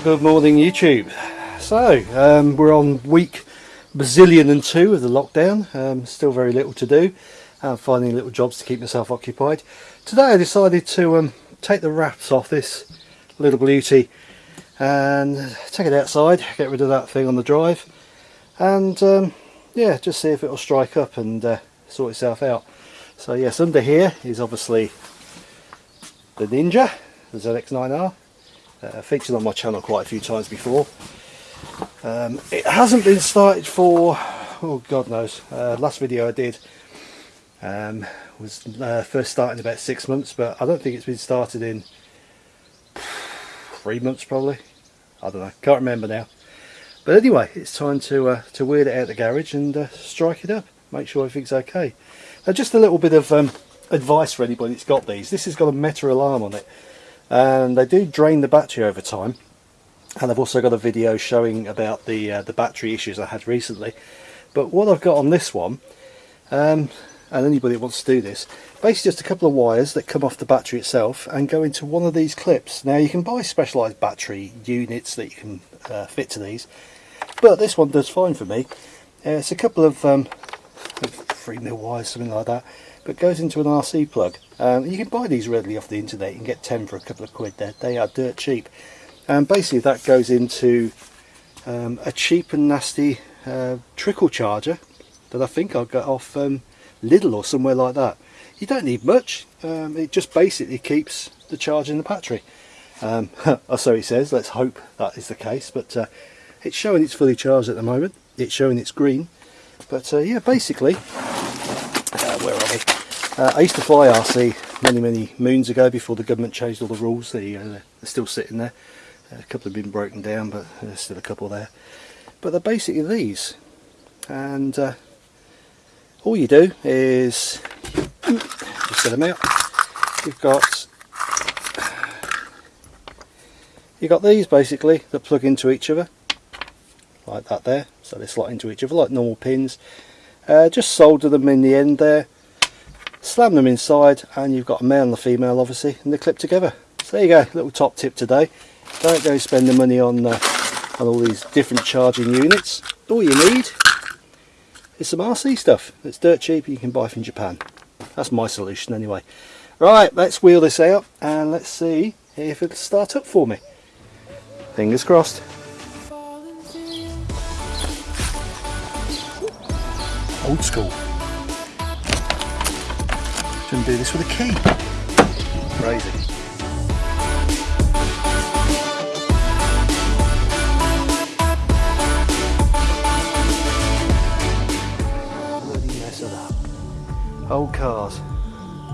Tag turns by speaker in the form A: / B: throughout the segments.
A: Well, good morning YouTube. So, um, we're on week bazillion and two of the lockdown. Um, still very little to do. I'm finding little jobs to keep myself occupied. Today I decided to um, take the wraps off this little beauty and take it outside, get rid of that thing on the drive and um, yeah, just see if it'll strike up and uh, sort itself out. So yes, under here is obviously the Ninja, the ZX9R, uh, featured on my channel quite a few times before. Um, it hasn't been started for, oh god knows, uh, last video I did um, was uh, first starting about six months but I don't think it's been started in three months probably. I don't know. Can't remember now. But anyway it's time to uh, to wheel it out the garage and uh, strike it up. Make sure everything's okay. Now just a little bit of um, advice for anybody that's got these. This has got a meta alarm on it and they do drain the battery over time. And I've also got a video showing about the uh, the battery issues I had recently. But what I've got on this one um, and anybody that wants to do this basically just a couple of wires that come off the battery itself and go into one of these clips. Now you can buy specialized battery units that you can uh, fit to these but this one does fine for me. Uh, it's a couple of um, 3 mil wires something like that but goes into an RC plug. Um, you can buy these readily off the internet. And get 10 for a couple of quid. There they are dirt cheap. And basically that goes into um, a cheap and nasty uh, trickle charger that I think I got off um, Lidl or somewhere like that. You don't need much, um, it just basically keeps the charge in the battery. Um, so he says, let's hope that is the case, but uh, it's showing it's fully charged at the moment, it's showing it's green, but uh, yeah, basically, where are we? Uh, I used to fly RC many, many moons ago before the government changed all the rules, uh, they're still sitting there. A couple have been broken down, but there's still a couple there. But they're basically these, and uh, all you do is just set them out you've got you've got these basically that plug into each other like that there so they slot into each other like normal pins uh, just solder them in the end there slam them inside and you've got a male and a female obviously and they clip together so there you go little top tip today don't go spend the money on uh, on all these different charging units all you need is some RC stuff that's dirt cheap you can buy from Japan. That's my solution anyway. Right, let's wheel this out and let's see if it'll start up for me. Fingers crossed. Old school. Shouldn't do this with a key. Crazy. old cars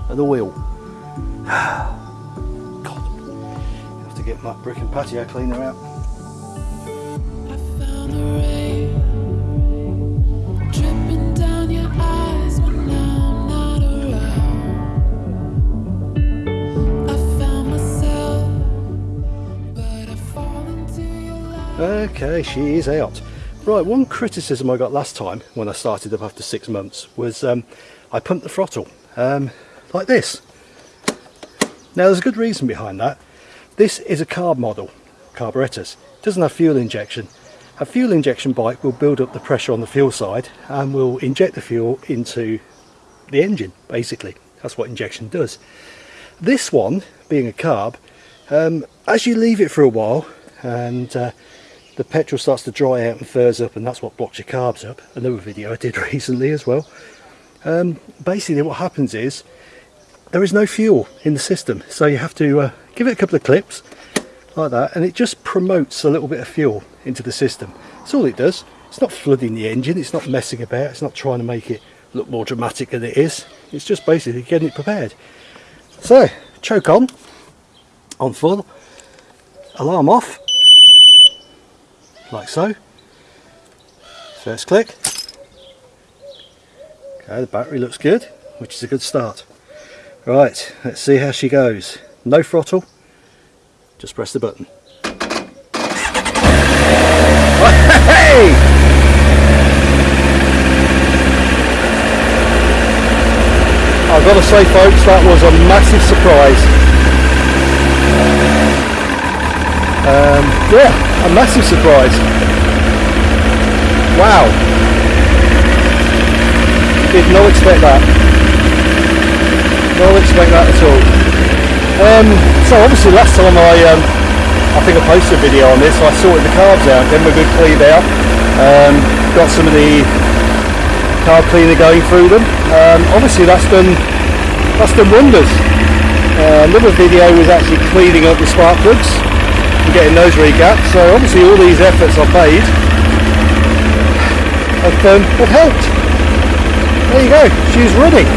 A: and oil. God, have to get my brick and patio cleaner out. Okay, she is out. Right, one criticism I got last time when I started up after six months was um, I pumped the throttle um, like this. Now there's a good reason behind that. This is a carb model, carburetors. It doesn't have fuel injection. A fuel injection bike will build up the pressure on the fuel side and will inject the fuel into the engine basically. That's what injection does. This one, being a carb, um, as you leave it for a while and uh, the petrol starts to dry out and furs up and that's what blocks your carbs up. Another video I did recently as well. Um, basically what happens is there is no fuel in the system so you have to uh, give it a couple of clips like that and it just promotes a little bit of fuel into the system. That's all it does. It's not flooding the engine it's not messing about it's not trying to make it look more dramatic than it is. It's just basically getting it prepared. So choke on on full alarm off like so first click Okay, the battery looks good, which is a good start. Right, let's see how she goes. No throttle, just press the button. Hey! I've got to say folks, that was a massive surprise. Um, yeah, a massive surprise. Wow. Did not expect that. Not expect that at all. Um, so obviously last time I, um, I think I posted a video on this, I sorted the carbs out, then we're good cleaned out. Um, got some of the carb cleaner going through them. Um, obviously that's done that's done wonders. Uh, another video was actually cleaning up the spark plugs getting those regapped. So obviously all these efforts I've made have, um, have helped. There you go, she's running.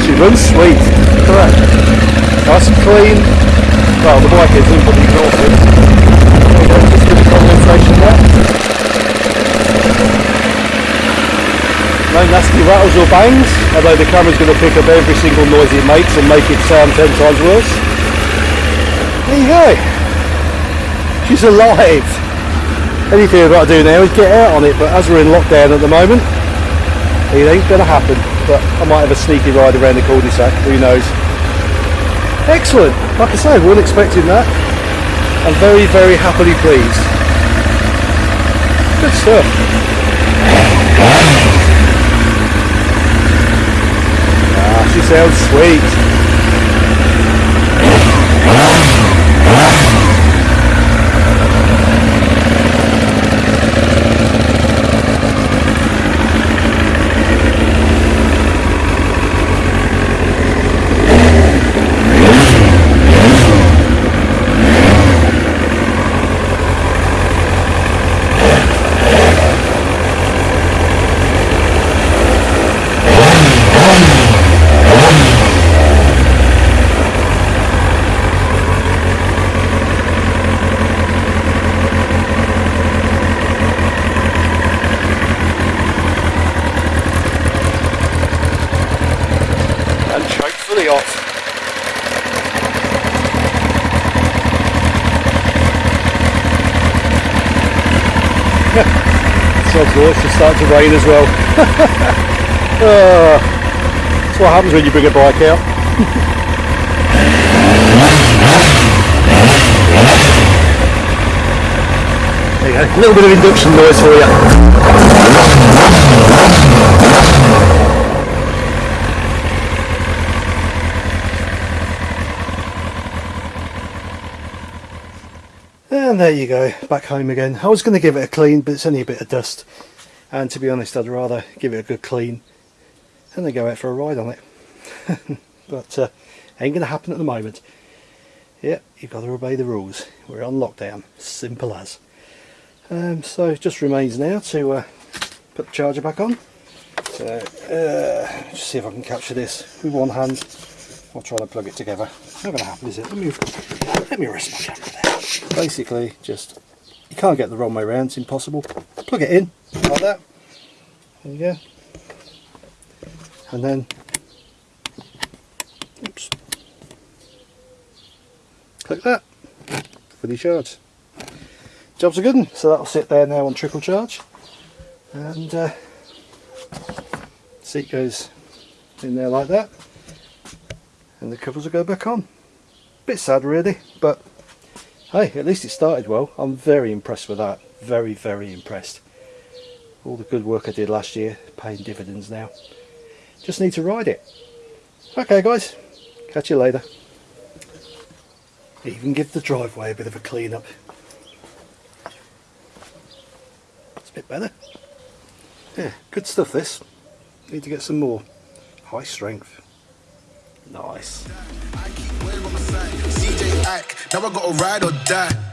A: She runs sweet, correct. Nice and clean. Well, the bike isn't, but the is. There you go, just condensation there. no nasty rattles or bangs, although the camera's going to pick up every single noise it makes and make it sound ten times worse. There you go. She's alive. Anything I've got to do now is get out on it, but as we're in lockdown at the moment, it ain't going to happen. But I might have a sneaky ride around the cul-de-sac, who knows. Excellent. Like I say, we weren't expecting that. I'm very, very happily pleased. Good stuff. Ah, she sounds sweet. It's just starting to rain as well. uh, that's what happens when you bring a bike out. there you go, a little bit of induction noise for you. And there you go, back home again. I was going to give it a clean, but it's only a bit of dust. And to be honest, I'd rather give it a good clean and then go out for a ride on it. but uh, ain't going to happen at the moment. Yeah, you've got to obey the rules. We're on lockdown, simple as. Um, so it just remains now to uh, put the charger back on. So, uh, just see if I can capture this with one hand. I'll try to plug it together. Not going to happen, is it? Let me, let me rest my camera there basically just you can't get the wrong way around it's impossible. Plug it in like that. There you go. And then oops. Click that fully charged job's a good one so that'll sit there now on trickle charge. And uh, seat goes in there like that. And the covers will go back on. Bit sad really but hey at least it started well. I'm very impressed with that. Very very impressed. All the good work I did last year paying dividends now. Just need to ride it. Okay guys. Catch you later. Even give the driveway a bit of a clean up it's a bit better. Yeah good stuff this. Need to get some more high strength nice now I gotta ride or die.